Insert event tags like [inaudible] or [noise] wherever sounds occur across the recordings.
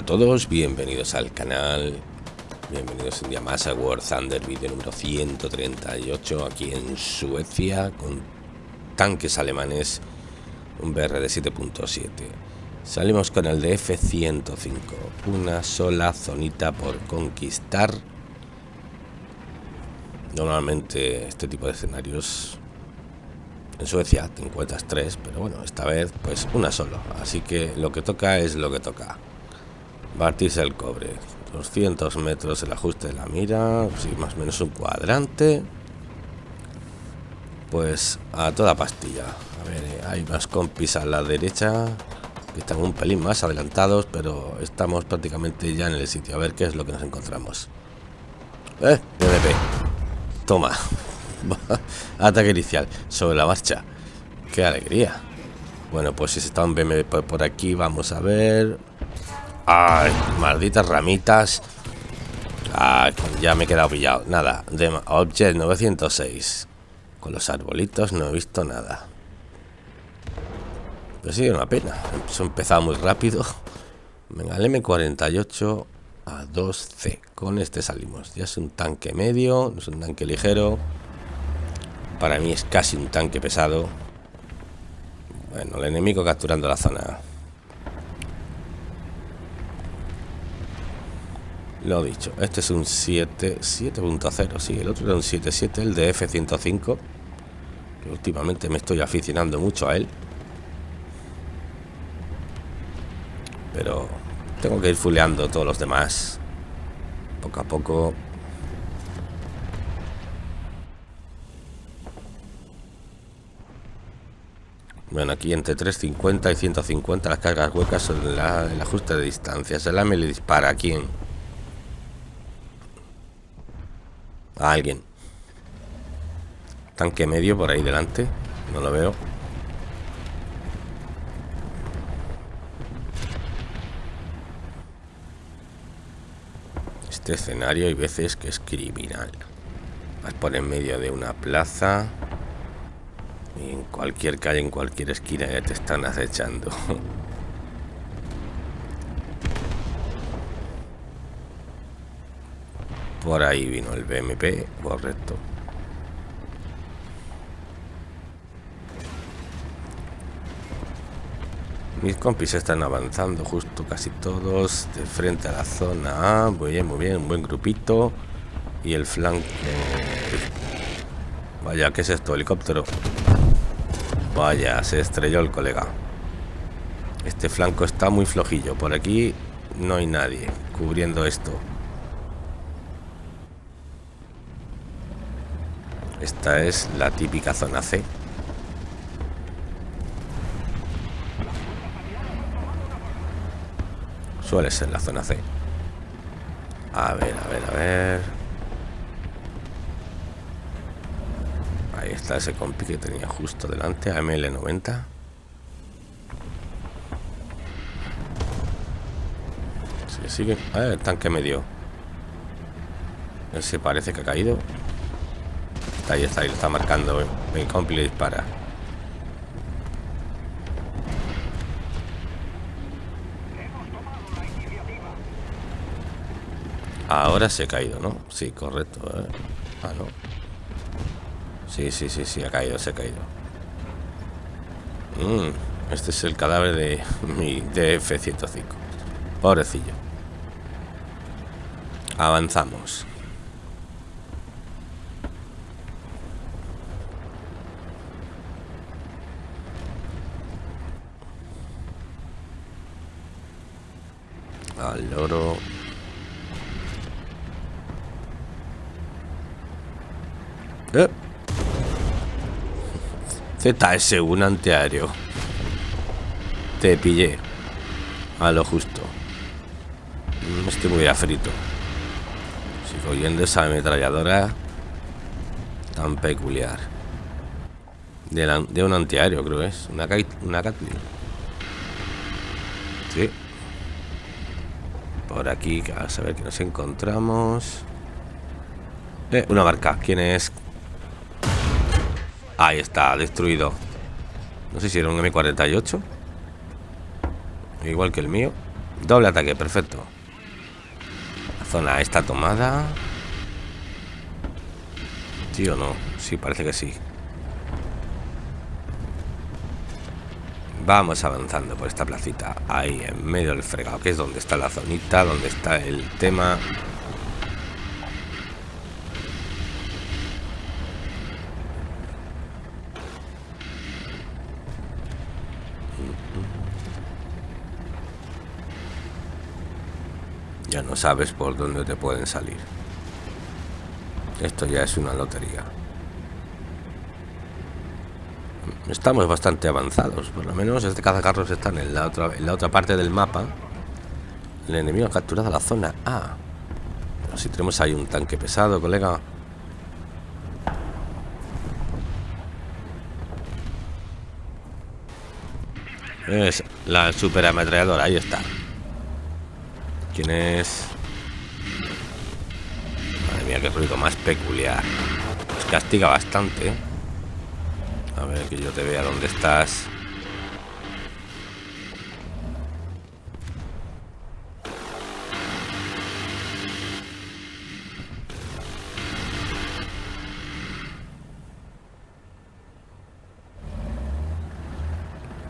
A todos, bienvenidos al canal Bienvenidos un día más a War Thunder, vídeo número 138 Aquí en Suecia con tanques alemanes Un BR de 7.7 Salimos con el de F-105 Una sola zonita por conquistar Normalmente este tipo de escenarios en Suecia te encuentras tres, pero bueno, esta vez pues una solo. Así que lo que toca es lo que toca. Batirse el cobre. 200 metros el ajuste de la mira. Sí, más o menos un cuadrante. Pues a toda pastilla. A ver, eh, hay más compis a la derecha. Que están un pelín más adelantados. Pero estamos prácticamente ya en el sitio. A ver qué es lo que nos encontramos. Eh. Toma. [laughs] Ataque inicial. Sobre la marcha. Qué alegría. Bueno, pues si se está un BMP por aquí, vamos a ver. Malditas ramitas. Ya me he quedado pillado. Nada, de Object 906. Con los arbolitos no he visto nada. Pero sí, una pena. Eso empezado muy rápido. Venga, el M48 a 2C. Con este salimos. Ya es un tanque medio, es un tanque ligero. Para mí es casi un tanque pesado. Bueno, el enemigo capturando la zona. Lo dicho, este es un 7, 7.0, sí, el otro era un 7.7, el de F105, que últimamente me estoy aficionando mucho a él. Pero tengo que ir fuleando todos los demás, poco a poco. Bueno, aquí entre 350 y 150 las cargas huecas son el ajuste de distancia. Se la me le dispara a quién. A alguien. Tanque medio por ahí delante. No lo veo. Este escenario hay veces que es criminal. Vas por en medio de una plaza. Y en cualquier calle, en cualquier esquina ya te están acechando. [laughs] Por ahí vino el BMP, correcto. Mis compis están avanzando justo casi todos de frente a la zona A. Muy bien, muy bien, un buen grupito. Y el flanco... Vaya, ¿qué es esto? Helicóptero. Vaya, se estrelló el colega. Este flanco está muy flojillo. Por aquí no hay nadie cubriendo esto. Esta es la típica zona C. Suele ser la zona C. A ver, a ver, a ver. Ahí está ese compi que tenía justo delante, AML90. Sí, sigue. Ah, el tanque medio. Ese parece que ha caído. Ahí está, ahí lo está marcando. Mi compi le dispara. Ahora se ha caído, ¿no? Sí, correcto. ¿eh? Ah, no. Sí, sí, sí, sí, ha caído, se ha caído. Mm, este es el cadáver de [laughs] mi DF-105. Pobrecillo. Avanzamos. Al loro. Eh. ZS1 antiaéreo. Te pillé. A lo justo. Estoy muy afrito. Sigo oyendo esa ametralladora tan peculiar. De, un antiaéreo, creo es. Una, una. Sí. Por aquí, a saber que nos encontramos. Eh, una barca. ¿Quién es? Ahí está, destruido. No sé si era un M48. Igual que el mío. Doble ataque, perfecto. La zona está tomada. ¿Sí o no? Sí, parece que sí. Vamos avanzando por esta placita. Ahí, en medio del fregado, que es donde está la zonita, donde está el tema. Ya no sabes por dónde te pueden salir. Esto ya es una lotería. Estamos bastante avanzados, por lo menos este cazacarros está en la otra, parte del mapa. El enemigo ha capturado la zona A. Pero si tenemos ahí un tanque pesado, colega. Es la super ametralladora, ahí está. ¿Quién es? Madre mía, qué ruido más peculiar. Pues castiga bastante. ¿eh? A ver, que yo te vea dónde estás.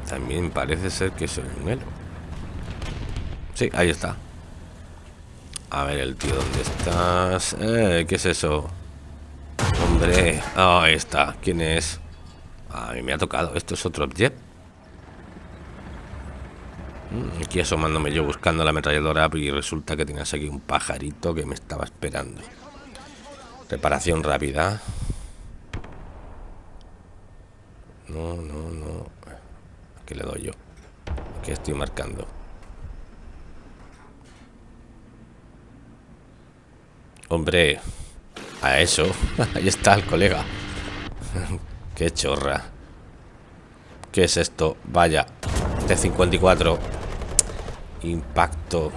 También parece ser que soy un elo. Sí, ahí está. A ver, el tío, ¿dónde estás? Eh, ¿Qué es eso? Hombre, oh, ahí está. ¿Quién es? A mí me ha tocado. ¿Esto es otro objeto? Mm, aquí asomándome yo buscando la ametralladora y resulta que tienes aquí un pajarito que me estaba esperando. Reparación rápida. No, no, no. Aquí le doy yo. Aquí estoy marcando. Hombre, a eso. [laughs] Ahí está el colega. Qué chorra. ¿Qué es esto? Vaya. T-54. Impacto.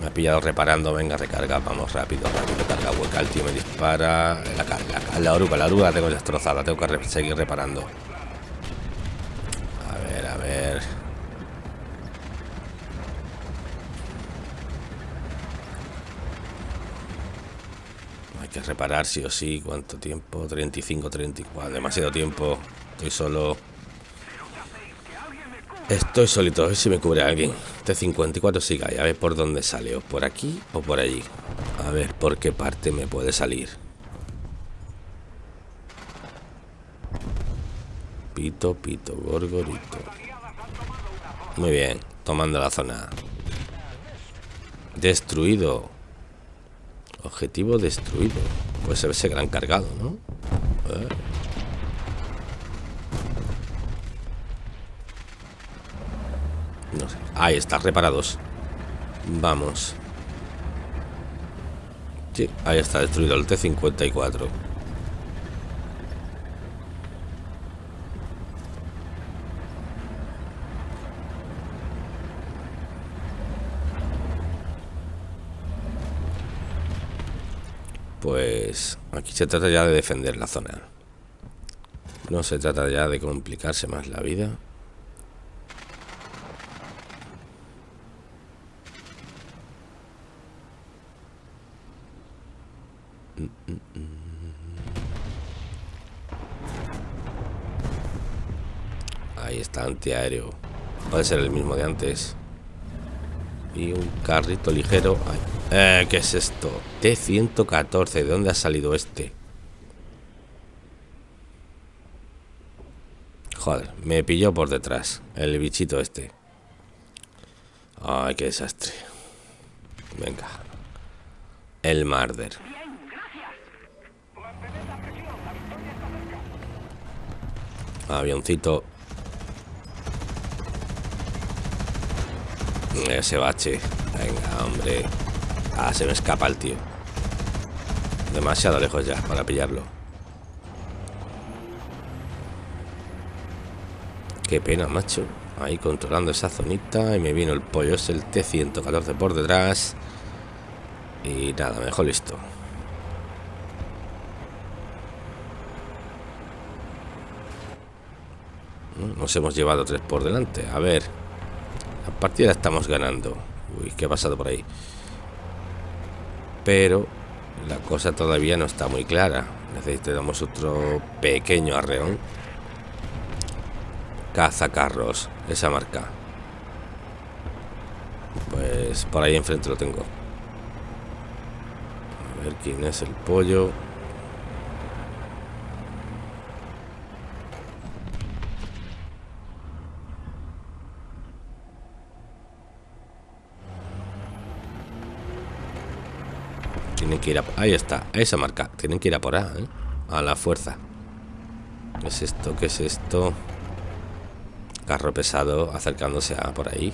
Me ha pillado reparando. Venga, recarga. Vamos rápido, rápido. Carga hueca. El tío me dispara. La, la, la oruga, la oruga la tengo destrozada. Tengo que seguir reparando. A ver, a ver. que reparar sí o sí. ¿Cuánto tiempo? 35, 34. Demasiado tiempo. Estoy solo. Estoy solito. A ver si me cubre alguien. T54 sigue ahí. A ver por dónde sale. O por aquí o por allí. A ver por qué parte me puede salir. Pito, pito, gorgorito. Muy bien. Tomando la zona. Destruido. Objetivo destruido. Pues ese gran cargado, ¿no? No sé. Ahí está, reparados. Vamos. Sí, ahí está destruido el T-54. Pues aquí se trata ya de defender la zona. No se trata ya de complicarse más la vida. Ahí está, antiaéreo. Puede ser el mismo de antes. Y un carrito ligero. Eh, ¿Qué es esto? T-114. ¿De dónde ha salido este? Joder, me pilló por detrás. El bichito este. Ay, qué desastre. Venga. El Marder. Avioncito Ese bache. Venga, hombre. Ah, se me escapa el tío. Demasiado lejos ya para pillarlo. Qué pena, macho. Ahí controlando esa zonita. Y me vino el pollo. Es el T-114 por detrás. Y nada, mejor listo. Nos hemos llevado tres por delante. A ver partida estamos ganando. Uy, ¿qué ha pasado por ahí? Pero la cosa todavía no está muy clara. Necesitamos otro pequeño arreón. Cazacarros, esa marca. Pues por ahí enfrente lo tengo. A ver quién es el pollo. Tienen que ir a... Ahí está, esa marca. Tienen que ir a por A, ¿eh? A la fuerza. ¿Qué es esto? ¿Qué es esto? Carro pesado acercándose a por ahí.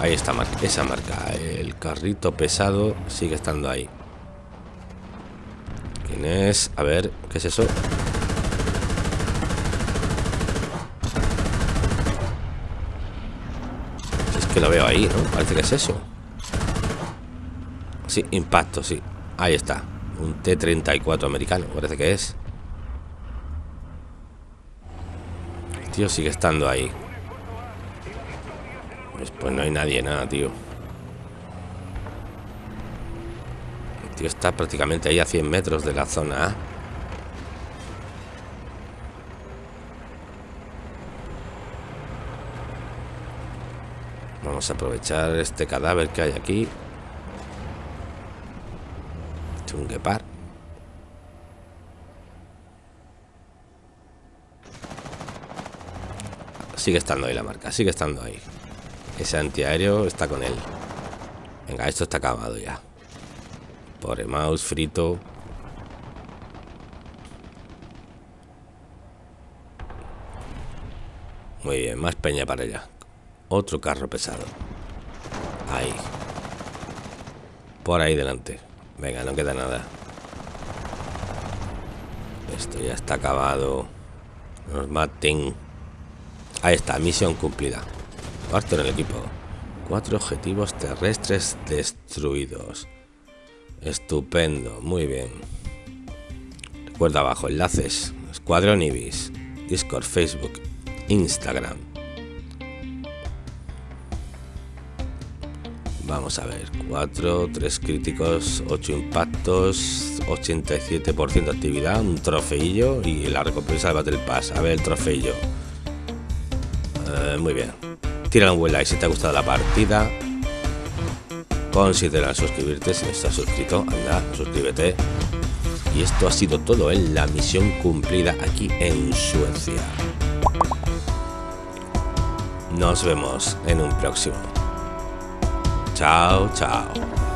Ahí está esa marca. El carrito pesado sigue estando ahí. ¿Quién es? A ver, ¿qué es eso? Que lo veo ahí, ¿no? Parece que es eso. Sí, impacto, sí. Ahí está. Un T-34 americano, parece que es. El tío sigue estando ahí. Pues, pues, no hay nadie, nada, tío. El tío está prácticamente ahí a 100 metros de la zona A. Vamos a aprovechar este cadáver que hay aquí. Chunguepar. Sigue estando ahí la marca, sigue estando ahí. Ese antiaéreo está con él. Venga, esto está acabado ya. Pobre mouse frito. Muy bien, más peña para allá. Otro carro pesado. Ahí. Por ahí delante. Venga, no queda nada. Esto ya está acabado. Nos maten. Ahí está, misión cumplida. Parte en el equipo. Cuatro objetivos terrestres destruidos. Estupendo, muy bien. Recuerda abajo, enlaces. Escuadrón Ibis. Discord, Facebook, Instagram. Vamos a ver, 4, 3 críticos, 8 impactos, 87% de actividad, un trofeillo y la recompensa del Battle Pass. A ver el trofeillo. Eh, muy bien. Tira un buen like si te ha gustado la partida. Considera suscribirte si no estás suscrito. Anda, suscríbete. Y esto ha sido todo en la misión cumplida aquí en Suecia. Nos vemos en un próximo. Ciao, ciao.